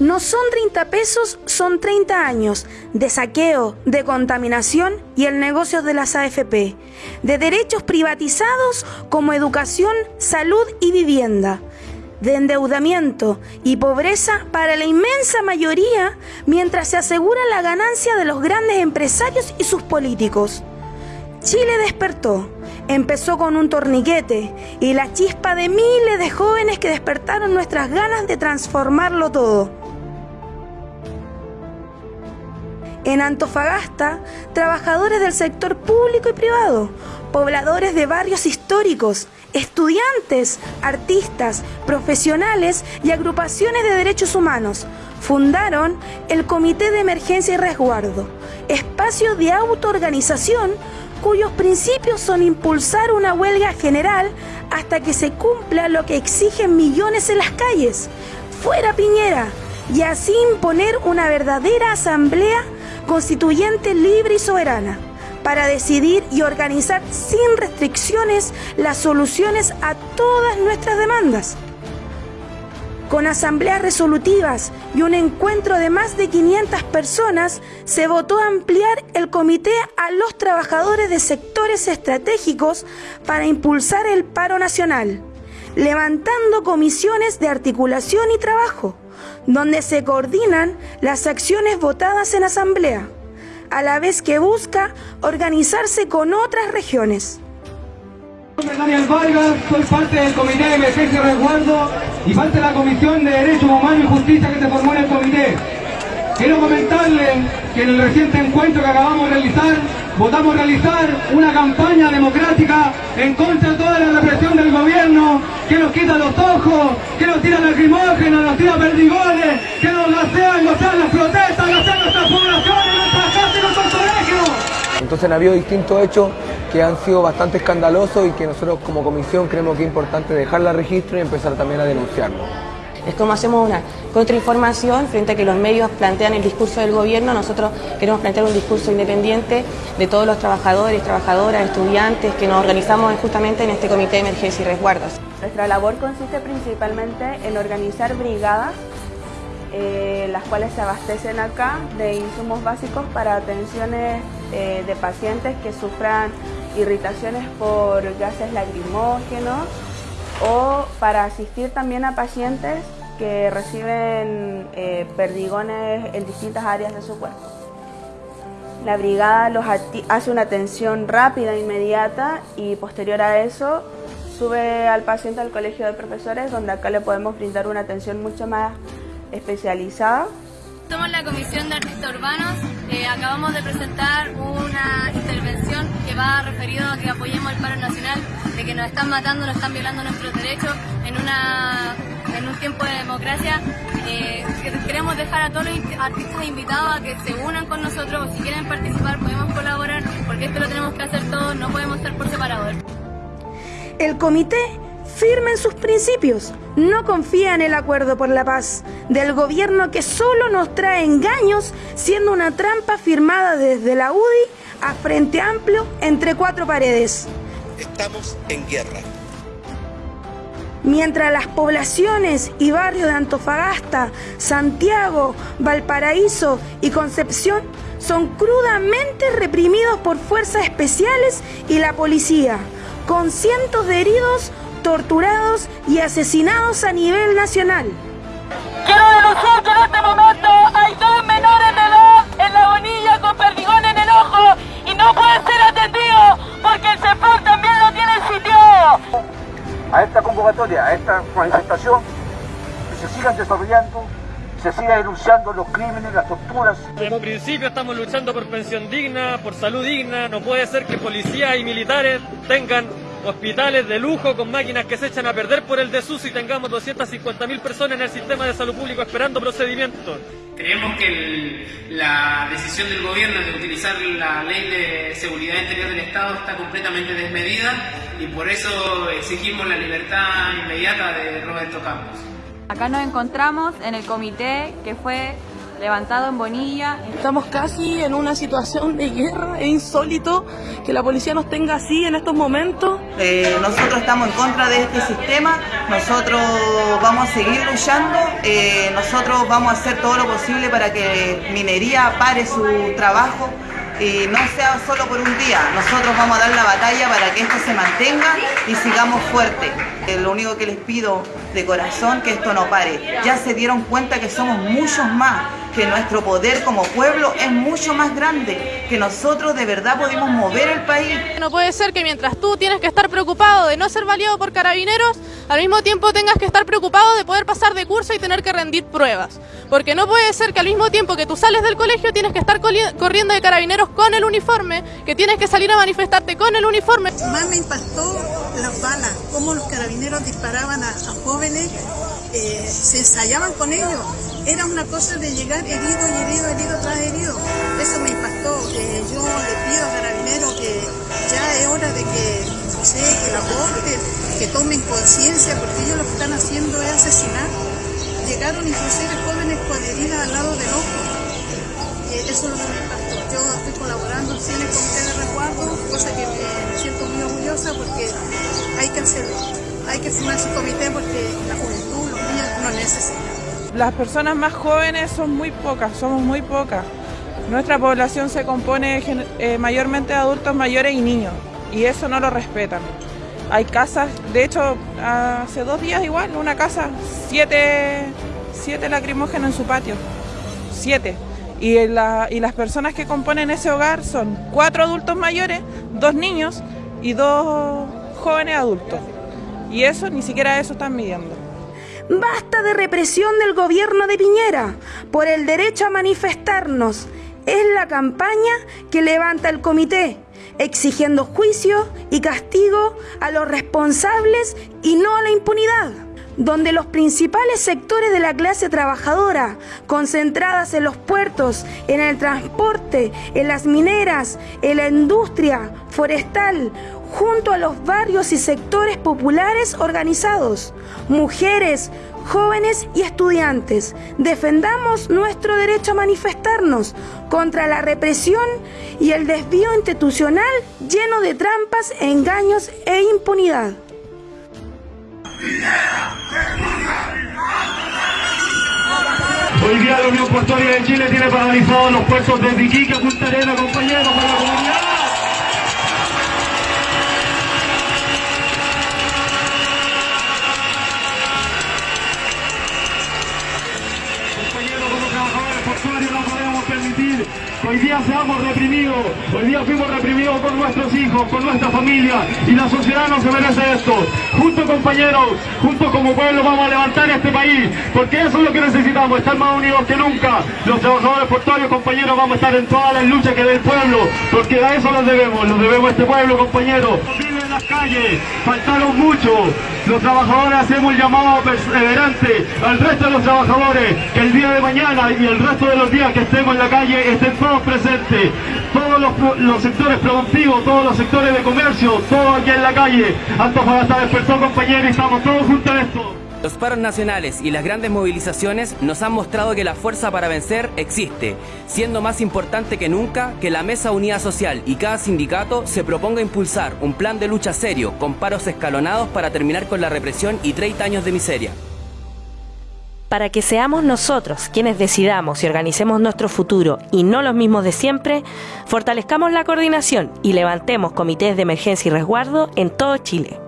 No son 30 pesos, son 30 años de saqueo, de contaminación y el negocio de las AFP, de derechos privatizados como educación, salud y vivienda, de endeudamiento y pobreza para la inmensa mayoría mientras se asegura la ganancia de los grandes empresarios y sus políticos. Chile despertó. Empezó con un torniquete y la chispa de miles de jóvenes que despertaron nuestras ganas de transformarlo todo. En Antofagasta, trabajadores del sector público y privado, pobladores de barrios históricos, estudiantes, artistas, profesionales y agrupaciones de derechos humanos fundaron el Comité de Emergencia y Resguardo, espacio de autoorganización cuyos principios son impulsar una huelga general hasta que se cumpla lo que exigen millones en las calles, fuera Piñera, y así imponer una verdadera asamblea constituyente libre y soberana para decidir y organizar sin restricciones las soluciones a todas nuestras demandas. Con asambleas resolutivas y un encuentro de más de 500 personas, se votó ampliar el comité a los trabajadores de sectores estratégicos para impulsar el paro nacional, levantando comisiones de articulación y trabajo, donde se coordinan las acciones votadas en asamblea, a la vez que busca organizarse con otras regiones. Soy Daniel Vargas, soy parte del Comité de Emergencia y Resguardo y parte de la Comisión de Derechos Humanos y Justicia que se formó en el comité. Quiero comentarles que en el reciente encuentro que acabamos de realizar, votamos realizar una campaña democrática en contra de toda la represión del gobierno, que nos quita los ojos, que nos tira lacrimógenos, nos tira perdigones, que nos gasean, nos las protestas, gasean nuestras poblaciones, nuestras casas y nuestros colegios. Entonces han habido distintos hechos que han sido bastante escandalosos y que nosotros como comisión creemos que es importante dejarla registro y empezar también a denunciarlo. Es como hacemos una contrainformación frente a que los medios plantean el discurso del gobierno, nosotros queremos plantear un discurso independiente de todos los trabajadores, trabajadoras, estudiantes que nos organizamos justamente en este comité de emergencia y resguardos. Nuestra labor consiste principalmente en organizar brigadas eh, las cuales se abastecen acá de insumos básicos para atenciones eh, de pacientes que sufran irritaciones por gases lacrimógenos o para asistir también a pacientes que reciben eh, perdigones en distintas áreas de su cuerpo. La brigada los hace una atención rápida, inmediata y posterior a eso sube al paciente al colegio de profesores donde acá le podemos brindar una atención mucho más especializada. Somos la Comisión de Artistas Urbanos. Eh, acabamos de presentar una va referido a que apoyemos el paro nacional, de que nos están matando, nos están violando nuestros derechos en, una, en un tiempo de democracia. Eh, queremos dejar a todos los artistas invitados a que se unan con nosotros si quieren participar podemos colaborar porque esto lo tenemos que hacer todos, no podemos estar por separado. El comité firmen sus principios. No confía en el acuerdo por la paz del gobierno que solo nos trae engaños, siendo una trampa firmada desde la UDI a Frente Amplio entre cuatro paredes. Estamos en guerra. Mientras las poblaciones y barrios de Antofagasta, Santiago, Valparaíso y Concepción son crudamente reprimidos por fuerzas especiales y la policía, con cientos de heridos torturados y asesinados a nivel nacional. Quiero denunciar A esta convocatoria, a esta manifestación, que se sigan desarrollando se siga denunciando los crímenes, las torturas. En principio estamos luchando por pensión digna, por salud digna. No puede ser que policías y militares tengan hospitales de lujo con máquinas que se echan a perder por el desuso y tengamos 250.000 personas en el sistema de salud público esperando procedimientos. Creemos que la decisión del gobierno de utilizar la ley de seguridad interior del Estado está completamente desmedida y por eso exigimos la libertad inmediata de Roberto Campos. Acá nos encontramos en el comité que fue levantado en Bonilla. Estamos casi en una situación de guerra, es insólito que la policía nos tenga así en estos momentos. Eh, nosotros estamos en contra de este sistema, nosotros vamos a seguir luchando, eh, nosotros vamos a hacer todo lo posible para que minería pare su trabajo y no sea solo por un día. Nosotros vamos a dar la batalla para que esto se mantenga y sigamos fuerte. Eh, lo único que les pido de corazón que esto no pare. Ya se dieron cuenta que somos muchos más, que nuestro poder como pueblo es mucho más grande, que nosotros de verdad podemos mover el país. No puede ser que mientras tú tienes que estar preocupado de no ser valiado por carabineros, al mismo tiempo tengas que estar preocupado de poder pasar de curso y tener que rendir pruebas. Porque no puede ser que al mismo tiempo que tú sales del colegio tienes que estar corriendo de carabineros con el uniforme, que tienes que salir a manifestarte con el uniforme. Más me impactó las balas, cómo los carabineros disparaban a, jóvenes, eh, se ensayaban con ellos. Era una cosa de llegar herido y herido, herido tras herido. Eso me impactó. Eh, yo le pido a carabineros que ya es hora de que, no sé, que la corte, que tomen conciencia, porque ellos lo que están haciendo es asesinar. Llegaron inclusive jóvenes con heridas al lado del ojo. Eh, eso es lo que me impactó. Yo estoy colaborando en el comité de resguardo, cosa que me siento muy orgullosa porque hay que hacerlo. Hay que formar ese comité porque la juventud, los niños lo necesitan. Las personas más jóvenes son muy pocas, somos muy pocas. Nuestra población se compone eh, mayormente de adultos mayores y niños, y eso no lo respetan. Hay casas, de hecho, hace dos días igual, una casa, siete, siete lacrimógenos en su patio, siete. Y, y las personas que componen ese hogar son cuatro adultos mayores, dos niños y dos jóvenes adultos. Y eso, ni siquiera eso están midiendo. Basta de represión del gobierno de Piñera por el derecho a manifestarnos. Es la campaña que levanta el comité exigiendo juicio y castigo a los responsables y no a la impunidad donde los principales sectores de la clase trabajadora, concentradas en los puertos, en el transporte, en las mineras, en la industria forestal, junto a los barrios y sectores populares organizados, mujeres, jóvenes y estudiantes, defendamos nuestro derecho a manifestarnos contra la represión y el desvío institucional lleno de trampas, engaños e impunidad. Hoy día la Unión Portuaria de Chile tiene paralizados los puertos de Iquique, Punta Arenas, compañeros, hoy día fuimos reprimidos por nuestros hijos, por nuestra familia y la sociedad no se merece esto. Juntos compañeros, juntos como pueblo vamos a levantar este país, porque eso es lo que necesitamos, estar más unidos que nunca. Los trabajadores portuarios compañeros vamos a estar en todas las luchas que del pueblo, porque a eso los debemos, los debemos a este pueblo compañeros. Las calles, faltaron mucho, los trabajadores hacemos el llamado perseverante al resto de los trabajadores, que el día de mañana y el resto de los días que estemos en la calle estén todos presentes, todos los, sectores productivos, todos los sectores de comercio, todos aquí en la calle. Antofagasta despertó compañeros y estamos todos juntos. Los paros nacionales y las grandes movilizaciones nos han mostrado que la fuerza para vencer existe, siendo más importante que nunca que la Mesa Unidad Social y cada sindicato se proponga impulsar un plan de lucha serio con paros escalonados para terminar con la represión y 30 años de miseria para que seamos nosotros quienes decidamos y organicemos nuestro futuro y no los mismos de siempre, fortalezcamos la coordinación y levantemos comités de emergencia y resguardo en todo Chile.